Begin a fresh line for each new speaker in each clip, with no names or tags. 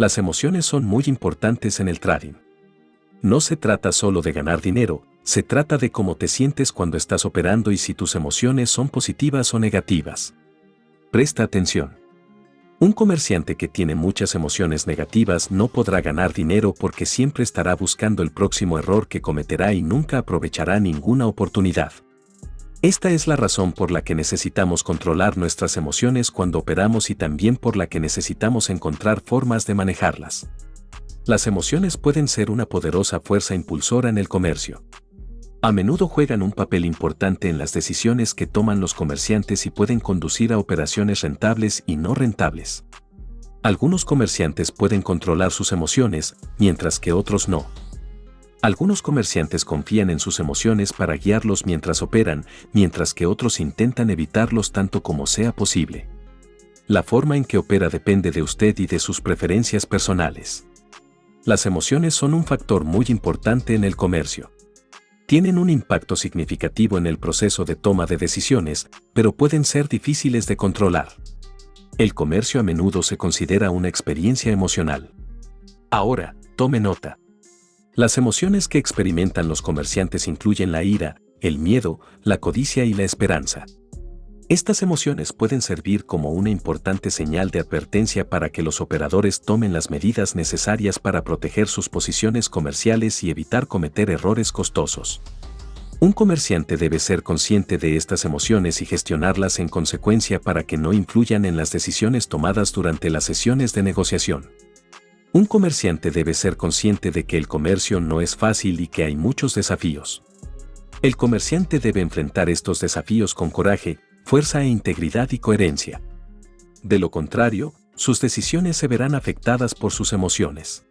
Las emociones son muy importantes en el trading. No se trata solo de ganar dinero, se trata de cómo te sientes cuando estás operando y si tus emociones son positivas o negativas. Presta atención. Un comerciante que tiene muchas emociones negativas no podrá ganar dinero porque siempre estará buscando el próximo error que cometerá y nunca aprovechará ninguna oportunidad. Esta es la razón por la que necesitamos controlar nuestras emociones cuando operamos y también por la que necesitamos encontrar formas de manejarlas. Las emociones pueden ser una poderosa fuerza impulsora en el comercio. A menudo juegan un papel importante en las decisiones que toman los comerciantes y pueden conducir a operaciones rentables y no rentables. Algunos comerciantes pueden controlar sus emociones, mientras que otros no. Algunos comerciantes confían en sus emociones para guiarlos mientras operan, mientras que otros intentan evitarlos tanto como sea posible. La forma en que opera depende de usted y de sus preferencias personales. Las emociones son un factor muy importante en el comercio tienen un impacto significativo en el proceso de toma de decisiones, pero pueden ser difíciles de controlar. El comercio a menudo se considera una experiencia emocional. Ahora, tome nota. Las emociones que experimentan los comerciantes incluyen la ira, el miedo, la codicia y la esperanza. Estas emociones pueden servir como una importante señal de advertencia para que los operadores tomen las medidas necesarias para proteger sus posiciones comerciales y evitar cometer errores costosos. Un comerciante debe ser consciente de estas emociones y gestionarlas en consecuencia para que no influyan en las decisiones tomadas durante las sesiones de negociación. Un comerciante debe ser consciente de que el comercio no es fácil y que hay muchos desafíos. El comerciante debe enfrentar estos desafíos con coraje, fuerza e integridad y coherencia. De lo contrario, sus decisiones se verán afectadas por sus emociones.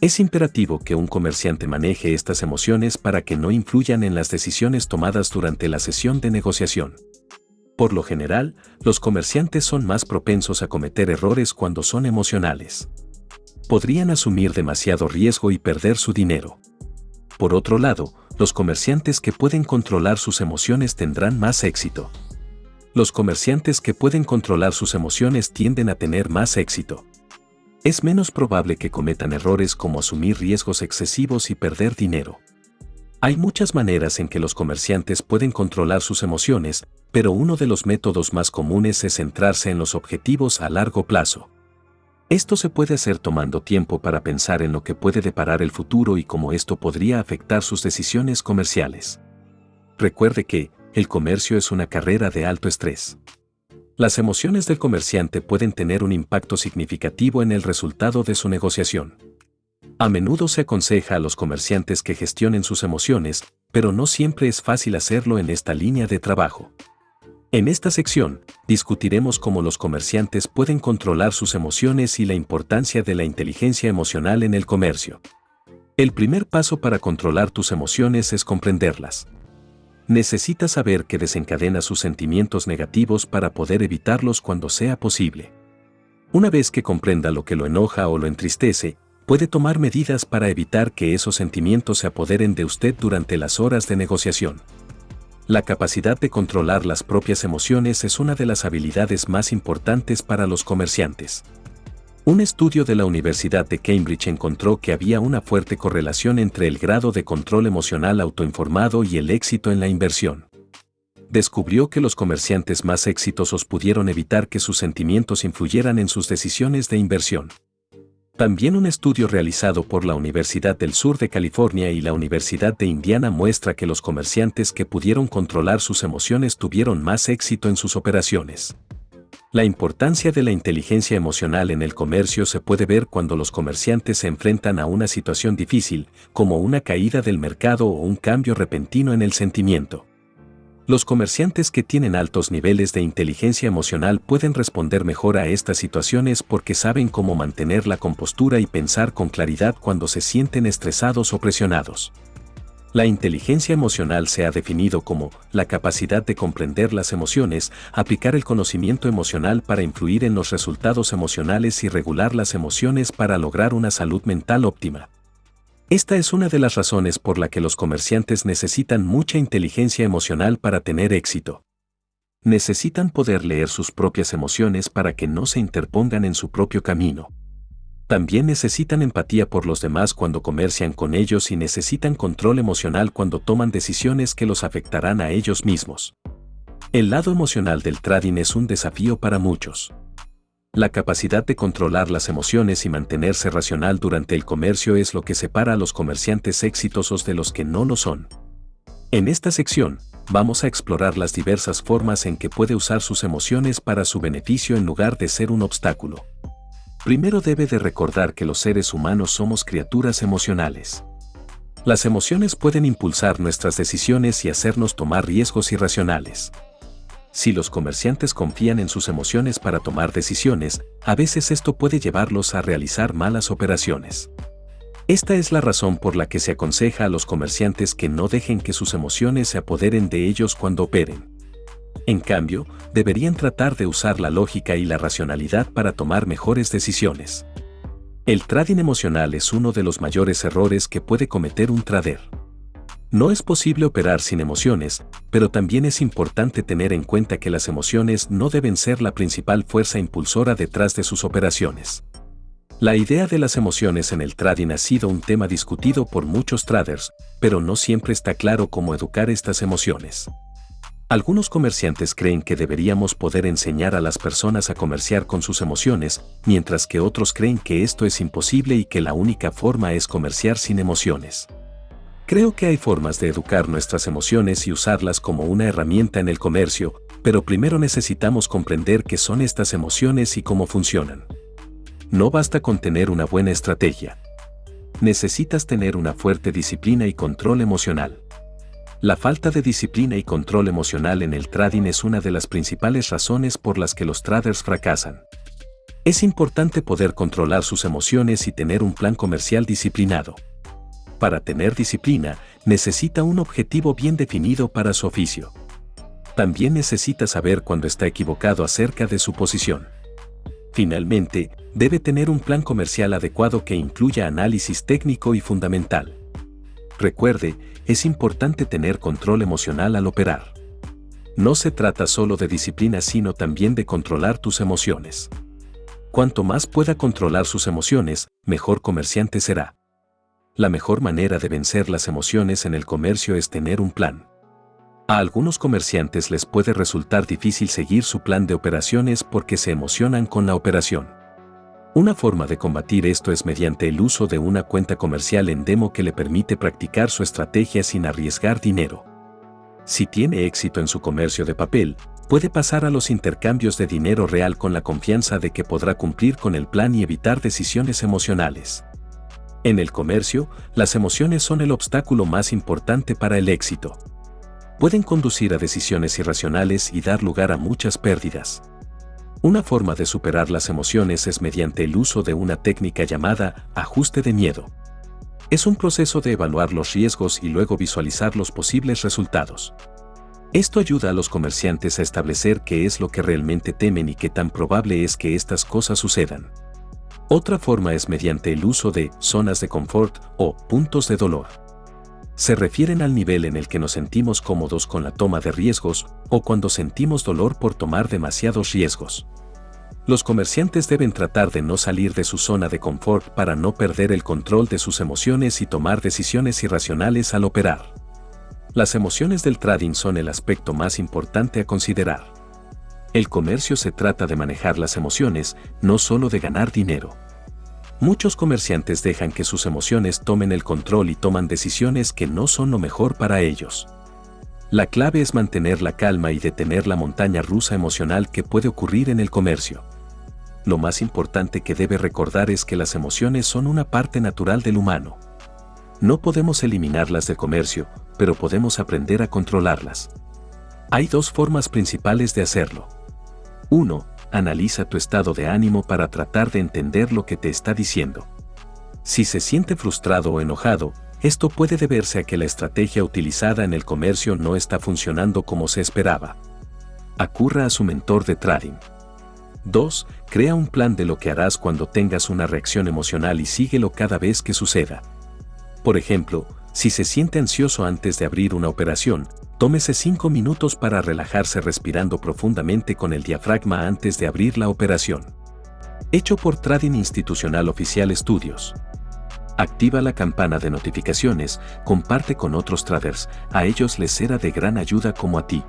Es imperativo que un comerciante maneje estas emociones para que no influyan en las decisiones tomadas durante la sesión de negociación. Por lo general, los comerciantes son más propensos a cometer errores cuando son emocionales. Podrían asumir demasiado riesgo y perder su dinero. Por otro lado, los comerciantes que pueden controlar sus emociones tendrán más éxito. Los comerciantes que pueden controlar sus emociones tienden a tener más éxito. Es menos probable que cometan errores como asumir riesgos excesivos y perder dinero. Hay muchas maneras en que los comerciantes pueden controlar sus emociones, pero uno de los métodos más comunes es centrarse en los objetivos a largo plazo. Esto se puede hacer tomando tiempo para pensar en lo que puede deparar el futuro y cómo esto podría afectar sus decisiones comerciales. Recuerde que, el comercio es una carrera de alto estrés. Las emociones del comerciante pueden tener un impacto significativo en el resultado de su negociación. A menudo se aconseja a los comerciantes que gestionen sus emociones, pero no siempre es fácil hacerlo en esta línea de trabajo. En esta sección, discutiremos cómo los comerciantes pueden controlar sus emociones y la importancia de la inteligencia emocional en el comercio. El primer paso para controlar tus emociones es comprenderlas necesita saber que desencadena sus sentimientos negativos para poder evitarlos cuando sea posible. Una vez que comprenda lo que lo enoja o lo entristece, puede tomar medidas para evitar que esos sentimientos se apoderen de usted durante las horas de negociación. La capacidad de controlar las propias emociones es una de las habilidades más importantes para los comerciantes. Un estudio de la Universidad de Cambridge encontró que había una fuerte correlación entre el grado de control emocional autoinformado y el éxito en la inversión. Descubrió que los comerciantes más exitosos pudieron evitar que sus sentimientos influyeran en sus decisiones de inversión. También un estudio realizado por la Universidad del Sur de California y la Universidad de Indiana muestra que los comerciantes que pudieron controlar sus emociones tuvieron más éxito en sus operaciones. La importancia de la inteligencia emocional en el comercio se puede ver cuando los comerciantes se enfrentan a una situación difícil, como una caída del mercado o un cambio repentino en el sentimiento. Los comerciantes que tienen altos niveles de inteligencia emocional pueden responder mejor a estas situaciones porque saben cómo mantener la compostura y pensar con claridad cuando se sienten estresados o presionados. La inteligencia emocional se ha definido como la capacidad de comprender las emociones, aplicar el conocimiento emocional para influir en los resultados emocionales y regular las emociones para lograr una salud mental óptima. Esta es una de las razones por la que los comerciantes necesitan mucha inteligencia emocional para tener éxito. Necesitan poder leer sus propias emociones para que no se interpongan en su propio camino. También necesitan empatía por los demás cuando comercian con ellos y necesitan control emocional cuando toman decisiones que los afectarán a ellos mismos. El lado emocional del trading es un desafío para muchos. La capacidad de controlar las emociones y mantenerse racional durante el comercio es lo que separa a los comerciantes exitosos de los que no lo son. En esta sección, vamos a explorar las diversas formas en que puede usar sus emociones para su beneficio en lugar de ser un obstáculo. Primero debe de recordar que los seres humanos somos criaturas emocionales. Las emociones pueden impulsar nuestras decisiones y hacernos tomar riesgos irracionales. Si los comerciantes confían en sus emociones para tomar decisiones, a veces esto puede llevarlos a realizar malas operaciones. Esta es la razón por la que se aconseja a los comerciantes que no dejen que sus emociones se apoderen de ellos cuando operen. En cambio, deberían tratar de usar la lógica y la racionalidad para tomar mejores decisiones. El trading emocional es uno de los mayores errores que puede cometer un trader. No es posible operar sin emociones, pero también es importante tener en cuenta que las emociones no deben ser la principal fuerza impulsora detrás de sus operaciones. La idea de las emociones en el trading ha sido un tema discutido por muchos traders, pero no siempre está claro cómo educar estas emociones. Algunos comerciantes creen que deberíamos poder enseñar a las personas a comerciar con sus emociones, mientras que otros creen que esto es imposible y que la única forma es comerciar sin emociones. Creo que hay formas de educar nuestras emociones y usarlas como una herramienta en el comercio, pero primero necesitamos comprender qué son estas emociones y cómo funcionan. No basta con tener una buena estrategia. Necesitas tener una fuerte disciplina y control emocional. La falta de disciplina y control emocional en el trading es una de las principales razones por las que los traders fracasan. Es importante poder controlar sus emociones y tener un plan comercial disciplinado. Para tener disciplina, necesita un objetivo bien definido para su oficio. También necesita saber cuando está equivocado acerca de su posición. Finalmente, debe tener un plan comercial adecuado que incluya análisis técnico y fundamental. Recuerde, es importante tener control emocional al operar. No se trata solo de disciplina sino también de controlar tus emociones. Cuanto más pueda controlar sus emociones, mejor comerciante será la mejor manera de vencer las emociones en el comercio es tener un plan. A algunos comerciantes les puede resultar difícil seguir su plan de operaciones porque se emocionan con la operación. Una forma de combatir esto es mediante el uso de una cuenta comercial en demo que le permite practicar su estrategia sin arriesgar dinero. Si tiene éxito en su comercio de papel, puede pasar a los intercambios de dinero real con la confianza de que podrá cumplir con el plan y evitar decisiones emocionales. En el comercio, las emociones son el obstáculo más importante para el éxito. Pueden conducir a decisiones irracionales y dar lugar a muchas pérdidas. Una forma de superar las emociones es mediante el uso de una técnica llamada ajuste de miedo. Es un proceso de evaluar los riesgos y luego visualizar los posibles resultados. Esto ayuda a los comerciantes a establecer qué es lo que realmente temen y qué tan probable es que estas cosas sucedan. Otra forma es mediante el uso de zonas de confort o puntos de dolor. Se refieren al nivel en el que nos sentimos cómodos con la toma de riesgos o cuando sentimos dolor por tomar demasiados riesgos. Los comerciantes deben tratar de no salir de su zona de confort para no perder el control de sus emociones y tomar decisiones irracionales al operar. Las emociones del trading son el aspecto más importante a considerar. El comercio se trata de manejar las emociones, no solo de ganar dinero. Muchos comerciantes dejan que sus emociones tomen el control y toman decisiones que no son lo mejor para ellos. La clave es mantener la calma y detener la montaña rusa emocional que puede ocurrir en el comercio. Lo más importante que debe recordar es que las emociones son una parte natural del humano. No podemos eliminarlas del comercio, pero podemos aprender a controlarlas. Hay dos formas principales de hacerlo. 1. Analiza tu estado de ánimo para tratar de entender lo que te está diciendo. Si se siente frustrado o enojado, esto puede deberse a que la estrategia utilizada en el comercio no está funcionando como se esperaba. Acurra a su mentor de trading. 2. Crea un plan de lo que harás cuando tengas una reacción emocional y síguelo cada vez que suceda. Por ejemplo, si se siente ansioso antes de abrir una operación, Tómese 5 minutos para relajarse respirando profundamente con el diafragma antes de abrir la operación. Hecho por Trading Institucional Oficial Estudios. Activa la campana de notificaciones, comparte con otros traders, a ellos les será de gran ayuda como a ti.